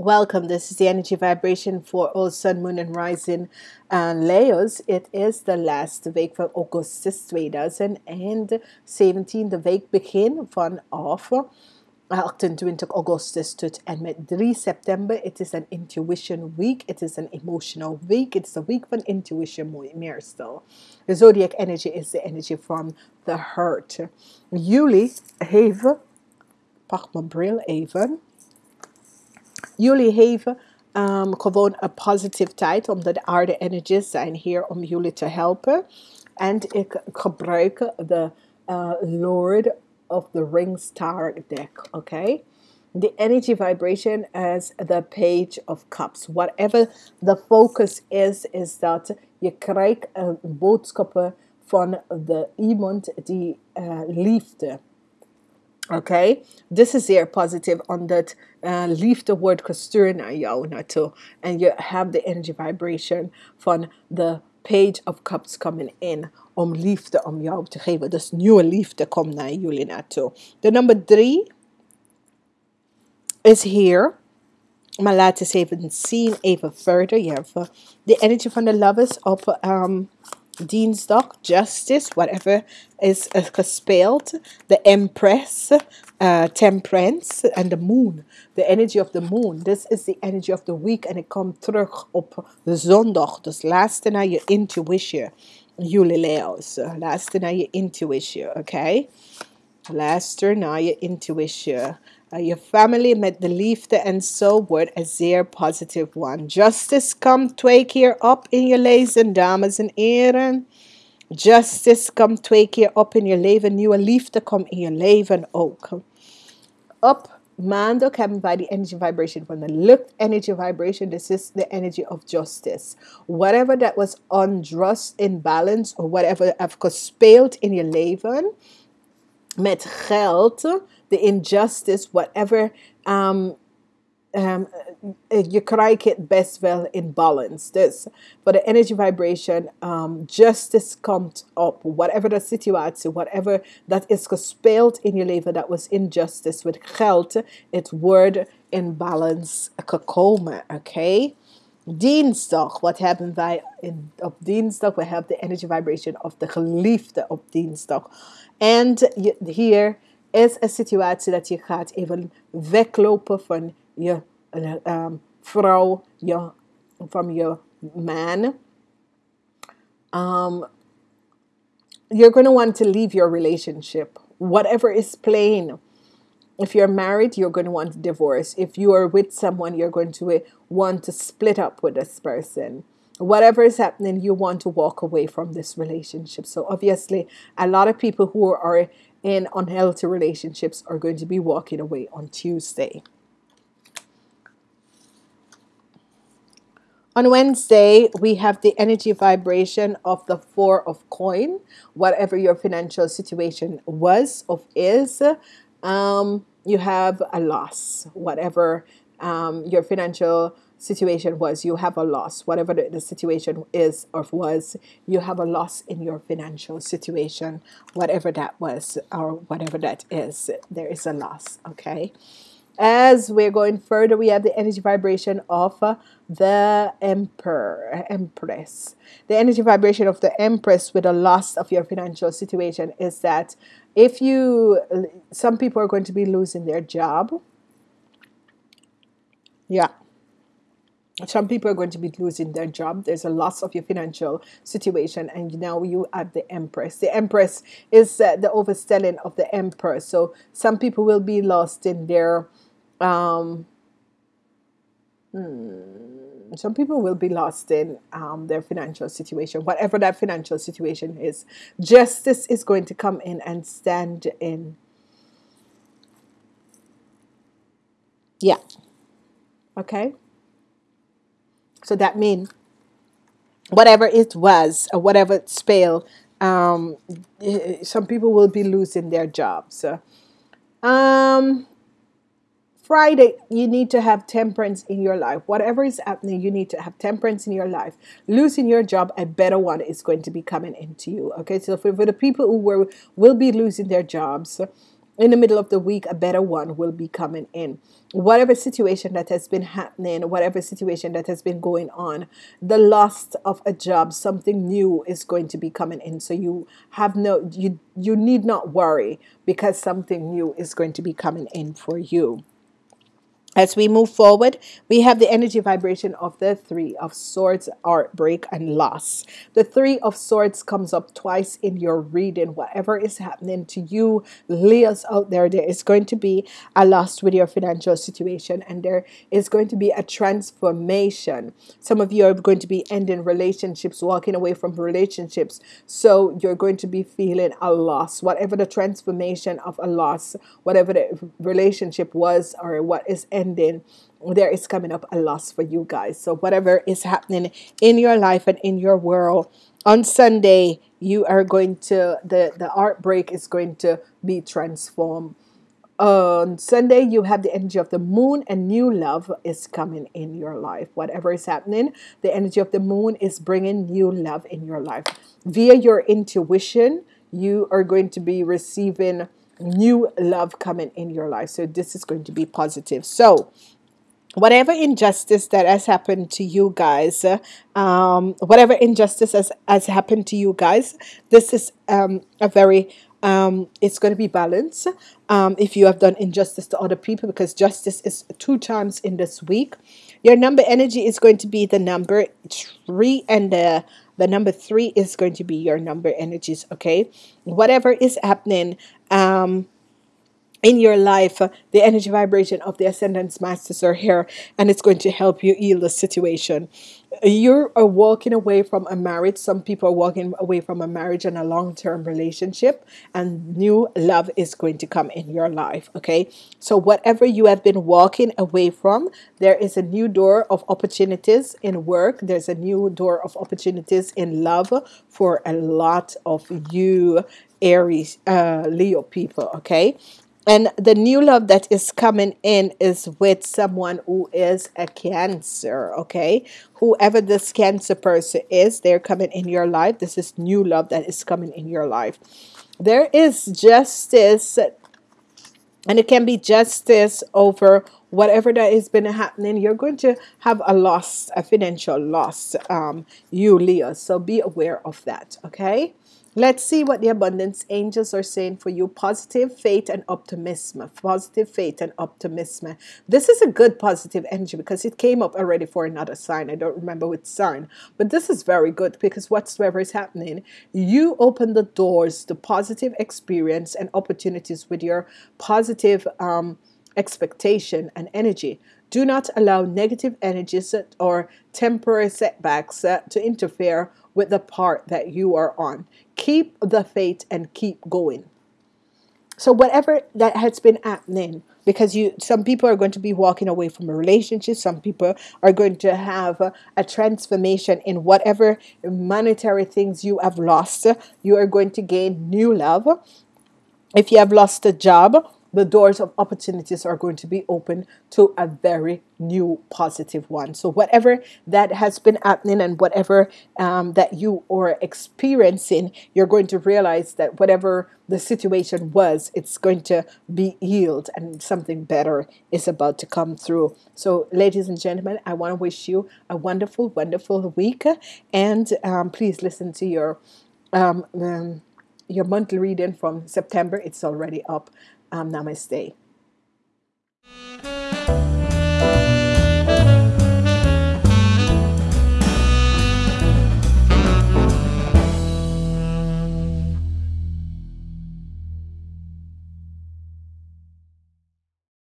Welcome. This is the energy vibration for all Sun, Moon, and Rising uh, Leos. It is the last week van Augustus 2017. De week begin vanaf 28 Augustus tot en met 3 september. It is an intuition week. It is an emotional week. It's a week van intuition meestal. The zodiac energy is the energy from the heart. Juli heeft, pak mijn bril even. Jullie hebben um, gewoon een positive tijd, omdat de aarde energies zijn hier om jullie te helpen. En ik gebruik de uh, Lord of the Rings Tarot deck, okay? The energy vibration as the page of cups. Whatever the focus is, is dat je krijgt uh, boodschappen van de iemand die uh, liefde Oké, okay? This is zeer positief, omdat uh, liefde wordt gestuurd naar jou naartoe. En je hebt de energy vibration van de page of cups coming in om liefde om jou te geven. Dus nieuwe liefde komt naar jullie naartoe. De nummer drie is hier. Maar laten we even zien, even verder. Je hebt de energy van de lovers op um, dinsdag, Justice, whatever is uh, gespeeld. The Empress, uh, Temperance, and the Moon. The energy of the Moon. This is the energy of the week. En ik kom terug op de zondag. Dus luister naar je intuition. Jullie Leo's. Luister naar je intuition, oké? Okay? Luister naar je intuition. Uh, je family met de liefde en zo wordt een zeer positive one. Justice komt twee keer op in je leven, dames en heren. Justice komt twee keer op in je leven. Nieuwe liefde komt in je leven ook. Op maandag hebben wij die energy vibration van de lucht energy vibration. This is the energy of justice. Whatever that was unjust, imbalance, or whatever have gespeeld in je leven met geld the injustice, whatever, um, um, je krijgt het best wel in balance. Dus voor de energy vibration, um, justice komt op. Whatever de situatie, whatever dat is gespeeld in je leven, dat was injustice met geld, het wordt in balance gekomen. Oké? Okay? Dinsdag, wat hebben wij in, op dinsdag? We hebben de energy vibration of de geliefde op dinsdag. En hier is een situatie dat je gaat even weglopen van je um, vrouw, je, van je man. Um, you're going to want to leave your relationship, whatever is playing. If you're married, you're going to want to divorce. If you are with someone, you're going to want to split up with this person. Whatever is happening, you want to walk away from this relationship. So, obviously, a lot of people who are in unhealthy relationships are going to be walking away on Tuesday. On Wednesday, we have the energy vibration of the Four of Coin. Whatever your financial situation was or is, um, you have a loss. Whatever um, your financial situation was, you have a loss. Whatever the, the, situation is or was, you have a loss in your financial situation. Whatever that was or whatever that is, there is a loss. Okay. As we're going further, we have the energy vibration of uh, the Emperor, Empress. The energy vibration of the Empress with the loss of your financial situation is that if you, some people are going to be losing their job. Yeah some people are going to be losing their job. There's a loss of your financial situation, and now you have the Empress. The Empress is uh, the overstelling of the Emperor. So some people will be lost in their. Um, hmm, some people will be lost in um, their financial situation, whatever that financial situation is. Justice is going to come in and stand in. Yeah. Okay. So that means whatever it was or whatever spell, um, some people will be losing their jobs. Um, Friday, you need to have temperance in your life. Whatever is happening, you need to have temperance in your life. Losing your job, a better one is going to be coming into you. Okay, so for, for the people who were will be losing their jobs, in the middle of the week, a better one will be coming in. Whatever situation that has been happening, whatever situation that has been going on, the loss of a job, something new is going to be coming in. So you have no, you you need not worry because something new is going to be coming in for you. As we move forward, we have the energy vibration of the Three of Swords, heartbreak, and loss. The Three of Swords comes up twice in your reading. Whatever is happening to you, Leos out there, there is going to be a loss with your financial situation, and there is going to be a transformation. Some of you are going to be ending relationships, walking away from relationships. So you're going to be feeling a loss. Whatever the transformation of a loss, whatever the relationship was, or what is ending, there is coming up a loss for you guys. So, whatever is happening in your life and in your world, on Sunday, you are going to, the, the heartbreak is going to be transformed. On Sunday, you have the energy of the moon, and new love is coming in your life. Whatever is happening, the energy of the moon is bringing new love in your life. Via your intuition, you are going to be receiving new love coming in your life. So this is going to be positive. So whatever injustice that has happened to you guys, um, whatever injustice has, has happened to you guys, this is um, a very um, it's going to be balanced um, if you have done injustice to other people because justice is two times in this week. Your number energy is going to be the number three and the the number three is going to be your number energies okay? Whatever is happening um in your life, uh, the energy vibration of the ascendance masters are here, and it's going to help you heal the situation. You are walking away from a marriage. Some people are walking away from a marriage and a long term relationship, and new love is going to come in your life. Okay, so whatever you have been walking away from, there is a new door of opportunities in work, there's a new door of opportunities in love for a lot of you. Aries, uh, Leo people, okay? And the new love that is coming in is with someone who is a cancer, okay? Whoever this cancer person is, they're coming in your life. This is new love that is coming in your life. There is justice, and it can be justice over whatever that has been happening. You're going to have a loss, a financial loss, um, you Leo. So be aware of that, okay? Let's see what the abundance angels are saying for you. Positive faith and optimism. Positive faith and optimism. This is a good positive energy because it came up already for another sign. I don't remember which sign, but this is very good because whatsoever is happening, you open the doors to positive experience and opportunities with your positive um, expectation and energy. Do not allow negative energies or temporary setbacks to interfere with the part that you are on. Keep the faith and keep going. So whatever that has been happening, because you some people are going to be walking away from a relationship, some people are going to have a, a transformation in whatever monetary things you have lost. You are going to gain new love. If you have lost a job, the doors of opportunities are going to be open to a very new positive one. So, whatever that has been happening and whatever um, that you are experiencing, you're going to realize that whatever the situation was, it's going to be healed and something better is about to come through. So, ladies and gentlemen, I want to wish you a wonderful, wonderful week. And um, please listen to your. Um, um, your monthly reading from September. It's already up. Um, namaste.